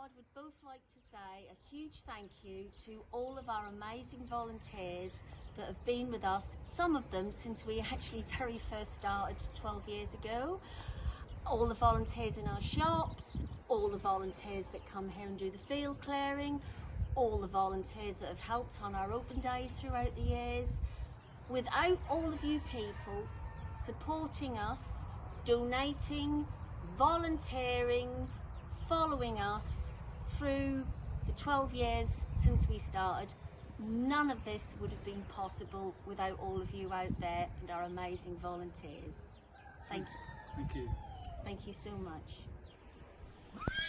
Rod would both like to say a huge thank you to all of our amazing volunteers that have been with us, some of them since we actually very first started 12 years ago. All the volunteers in our shops, all the volunteers that come here and do the field clearing, all the volunteers that have helped on our open days throughout the years. Without all of you people supporting us, donating, volunteering, following us through the 12 years since we started, none of this would have been possible without all of you out there and our amazing volunteers. Thank you. Thank you. Thank you so much.